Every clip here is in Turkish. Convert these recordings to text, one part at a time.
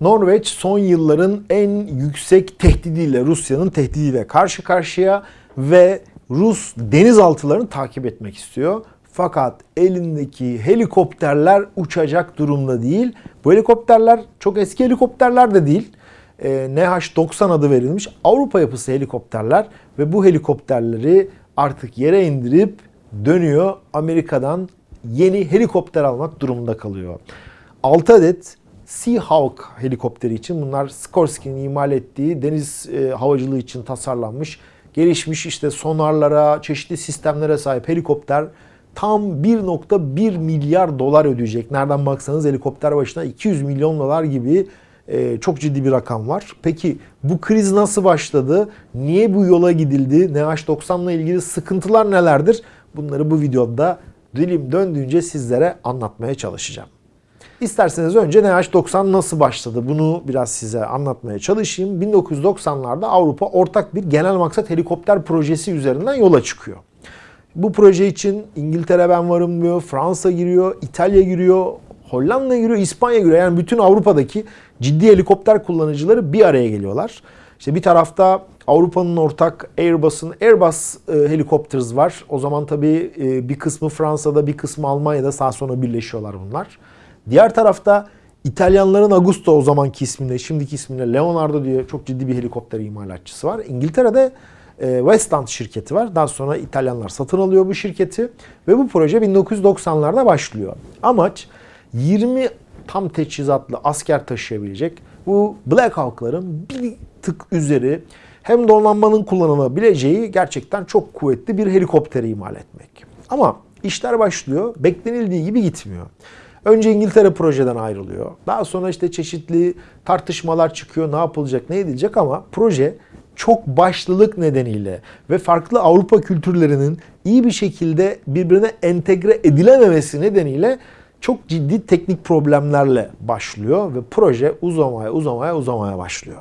Norveç son yılların en yüksek tehdidiyle, Rusya'nın tehdidiyle karşı karşıya ve Rus denizaltılarını takip etmek istiyor. Fakat elindeki helikopterler uçacak durumda değil. Bu helikopterler çok eski helikopterler de değil. Ee, NH-90 adı verilmiş Avrupa yapısı helikopterler ve bu helikopterleri artık yere indirip dönüyor. Amerika'dan yeni helikopter almak durumunda kalıyor. 6 adet Seahawk helikopteri için bunlar Sikorsky'nin imal ettiği deniz e, havacılığı için tasarlanmış, gelişmiş işte sonarlara, çeşitli sistemlere sahip helikopter tam 1.1 milyar dolar ödeyecek. Nereden baksanız helikopter başına 200 milyon dolar gibi e, çok ciddi bir rakam var. Peki bu kriz nasıl başladı? Niye bu yola gidildi? NH90 ile ilgili sıkıntılar nelerdir? Bunları bu videoda dilim döndüğünce sizlere anlatmaya çalışacağım. İsterseniz önce NH90 nasıl başladı? Bunu biraz size anlatmaya çalışayım. 1990'larda Avrupa ortak bir genel maksat helikopter projesi üzerinden yola çıkıyor. Bu proje için İngiltere ben varım diyor, Fransa giriyor, İtalya giriyor, Hollanda giriyor, İspanya giriyor. Yani bütün Avrupa'daki ciddi helikopter kullanıcıları bir araya geliyorlar. İşte bir tarafta Avrupa'nın ortak Airbus'un Airbus e, Helicopters var. O zaman tabii e, bir kısmı Fransa'da, bir kısmı Almanya'da sağ sonra birleşiyorlar bunlar. Diğer tarafta İtalyanların Agusto o zamanki isminde, şimdiki isminde Leonardo diye çok ciddi bir helikopter imalatçısı var. İngiltere'de e, Westland şirketi var. Daha sonra İtalyanlar satın alıyor bu şirketi ve bu proje 1990'larda başlıyor. Amaç 20 tam teçhizatlı asker taşıyabilecek bu Black Hawk'ların bir tık üzeri hem donanmanın kullanılabileceği gerçekten çok kuvvetli bir helikopteri imal etmek. Ama işler başlıyor, beklenildiği gibi gitmiyor. Önce İngiltere projeden ayrılıyor. Daha sonra işte çeşitli tartışmalar çıkıyor. Ne yapılacak, ne edilecek ama proje çok başlılık nedeniyle ve farklı Avrupa kültürlerinin iyi bir şekilde birbirine entegre edilememesi nedeniyle çok ciddi teknik problemlerle başlıyor ve proje uzamaya uzamaya uzamaya başlıyor.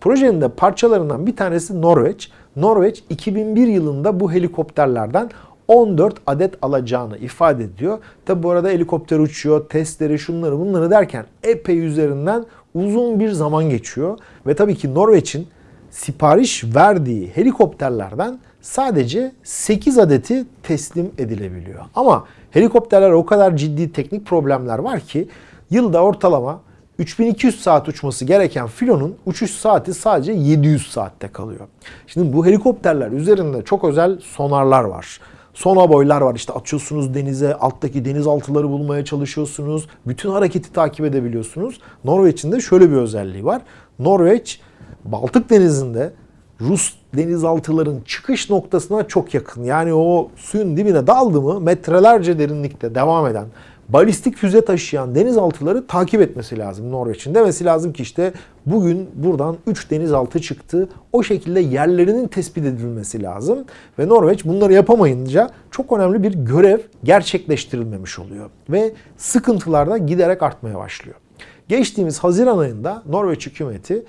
Projenin de parçalarından bir tanesi Norveç. Norveç 2001 yılında bu helikopterlerden 14 adet alacağını ifade ediyor. Tabi bu arada helikopter uçuyor, testleri, şunları bunları derken epey üzerinden uzun bir zaman geçiyor. Ve tabii ki Norveç'in sipariş verdiği helikopterlerden sadece 8 adeti teslim edilebiliyor. Ama helikopterler o kadar ciddi teknik problemler var ki yılda ortalama 3200 saat uçması gereken filonun uçuş saati sadece 700 saatte kalıyor. Şimdi bu helikopterler üzerinde çok özel sonarlar var. Sonaboylar var işte atıyorsunuz denize, alttaki denizaltıları bulmaya çalışıyorsunuz. Bütün hareketi takip edebiliyorsunuz. Norveç'in de şöyle bir özelliği var. Norveç Baltık Denizi'nde Rus denizaltıların çıkış noktasına çok yakın. Yani o suyun dibine daldı mı metrelerce derinlikte devam eden balistik füze taşıyan denizaltıları takip etmesi lazım Norveç'in. Demesi lazım ki işte bugün buradan 3 denizaltı çıktı. O şekilde yerlerinin tespit edilmesi lazım. Ve Norveç bunları yapamayınca çok önemli bir görev gerçekleştirilmemiş oluyor. Ve sıkıntılar da giderek artmaya başlıyor. Geçtiğimiz Haziran ayında Norveç hükümeti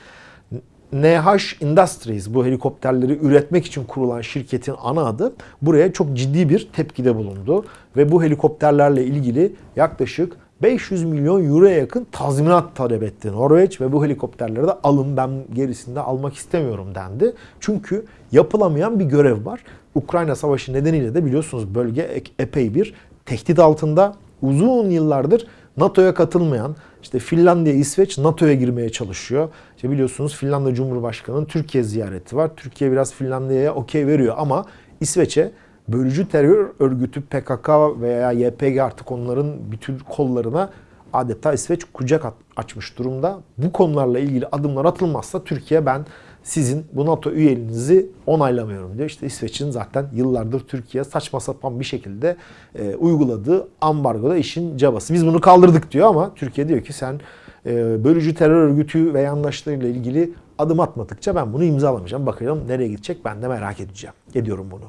NH Industries bu helikopterleri üretmek için kurulan şirketin ana adı buraya çok ciddi bir tepkide bulundu. Ve bu helikopterlerle ilgili yaklaşık 500 milyon euroya yakın tazminat talep etti Norveç ve bu helikopterleri de alın ben gerisinde almak istemiyorum dendi. Çünkü yapılamayan bir görev var. Ukrayna Savaşı nedeniyle de biliyorsunuz bölge epey bir tehdit altında. Uzun yıllardır NATO'ya katılmayan, işte Finlandiya, İsveç NATO'ya girmeye çalışıyor. İşte biliyorsunuz Finlandiya Cumhurbaşkanı'nın Türkiye ziyareti var. Türkiye biraz Finlandiya'ya okey veriyor ama İsveç'e bölücü terör örgütü PKK veya YPG artık onların bütün kollarına adeta İsveç kucak açmış durumda. Bu konularla ilgili adımlar atılmazsa Türkiye ben sizin bu NATO üyeliğinizi onaylamıyorum diyor. İşte İsveç'in zaten yıllardır Türkiye saçma sapan bir şekilde e, uyguladığı ambargoda işin cabası. Biz bunu kaldırdık diyor ama Türkiye diyor ki sen e, bölücü terör örgütü ve yandaşlarıyla ilgili adım atmadıkça ben bunu imzalamayacağım. Bakalım nereye gidecek ben de merak edeceğim. Ediyorum bunu.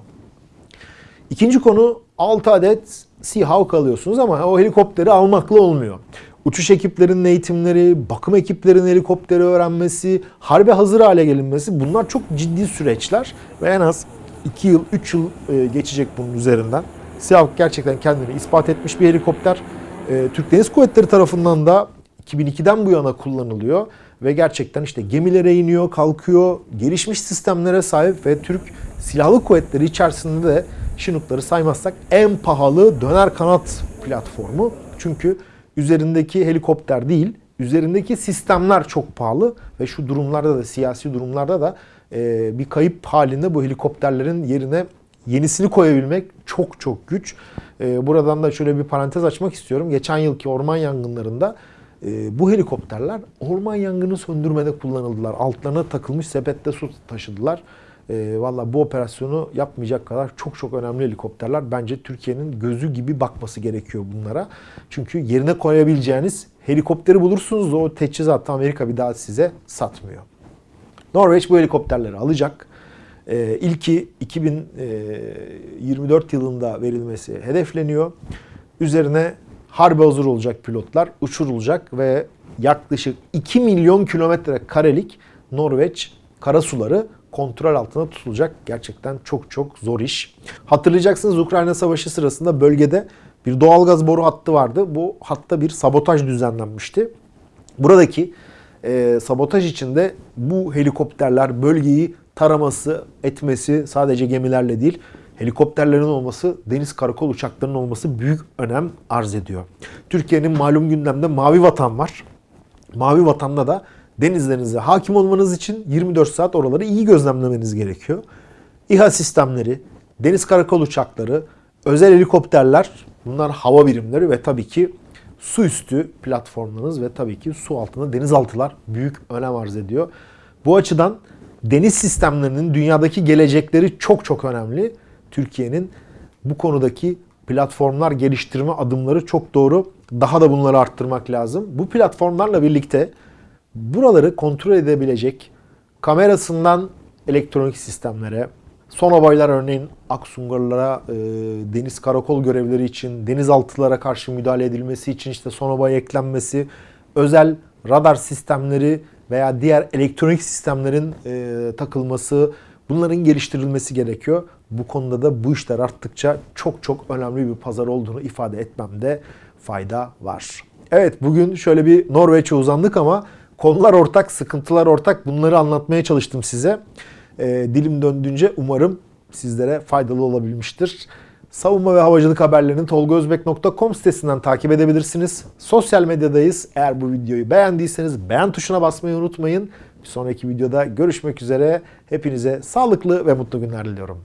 İkinci konu 6 adet Seahawk alıyorsunuz ama o helikopteri almakla olmuyor uçuş ekiplerinin eğitimleri, bakım ekiplerinin helikopteri öğrenmesi, harbe hazır hale gelinmesi bunlar çok ciddi süreçler ve en az 2 yıl, 3 yıl e, geçecek bunun üzerinden. Seahawk gerçekten kendini ispat etmiş bir helikopter. E, Türk Deniz Kuvvetleri tarafından da 2002'den bu yana kullanılıyor ve gerçekten işte gemilere iniyor, kalkıyor, gelişmiş sistemlere sahip ve Türk Silahlı Kuvvetleri içerisinde de Chinook'ları saymazsak en pahalı döner kanat platformu. Çünkü üzerindeki helikopter değil, üzerindeki sistemler çok pahalı ve şu durumlarda da siyasi durumlarda da e, bir kayıp halinde bu helikopterlerin yerine yenisini koyabilmek çok çok güç. E, buradan da şöyle bir parantez açmak istiyorum. Geçen yılki orman yangınlarında e, bu helikopterler orman yangını söndürmede kullanıldılar. Altlarına takılmış sepette su taşıdılar. E, Valla bu operasyonu yapmayacak kadar çok çok önemli helikopterler. Bence Türkiye'nin gözü gibi bakması gerekiyor bunlara. Çünkü yerine koyabileceğiniz helikopteri bulursunuz o teçhizatı Amerika bir daha size satmıyor. Norveç bu helikopterleri alacak. Ee, ilki 2024 yılında verilmesi hedefleniyor. Üzerine harbe hazır olacak pilotlar, uçurulacak ve yaklaşık 2 milyon kilometre karelik Norveç karasuları kontrol altında tutulacak. Gerçekten çok çok zor iş. Hatırlayacaksınız Ukrayna Savaşı sırasında bölgede bir doğalgaz boru hattı vardı. Bu hatta bir sabotaj düzenlenmişti. Buradaki e, sabotaj içinde bu helikopterler bölgeyi taraması, etmesi sadece gemilerle değil, helikopterlerin olması, deniz karakol uçaklarının olması büyük önem arz ediyor. Türkiye'nin malum gündemde Mavi Vatan var. Mavi Vatan'da da denizlerinize hakim olmanız için 24 saat oraları iyi gözlemlemeniz gerekiyor. İHA sistemleri, deniz karakol uçakları, özel helikopterler, bunlar hava birimleri ve tabii ki su üstü platformlarınız ve tabii ki su altında denizaltılar büyük önem arz ediyor. Bu açıdan deniz sistemlerinin dünyadaki gelecekleri çok çok önemli. Türkiye'nin bu konudaki platformlar geliştirme adımları çok doğru. Daha da bunları arttırmak lazım. Bu platformlarla birlikte buraları kontrol edebilecek kamerasından elektronik sistemlere, sonobaylar örneğin Aksungarlara, e, deniz karakol görevleri için, denizaltılara karşı müdahale edilmesi için işte sonobay eklenmesi, özel radar sistemleri veya diğer elektronik sistemlerin e, takılması, bunların geliştirilmesi gerekiyor. Bu konuda da bu işler arttıkça çok çok önemli bir pazar olduğunu ifade etmemde fayda var. Evet bugün şöyle bir Norveç'e uzandık ama konular ortak, sıkıntılar ortak. Bunları anlatmaya çalıştım size. E, dilim döndüğünce umarım sizlere faydalı olabilmiştir. Savunma ve havacılık haberlerini tolgozbek.com sitesinden takip edebilirsiniz. Sosyal medyadayız. Eğer bu videoyu beğendiyseniz beğen tuşuna basmayı unutmayın. Bir sonraki videoda görüşmek üzere. Hepinize sağlıklı ve mutlu günler diliyorum.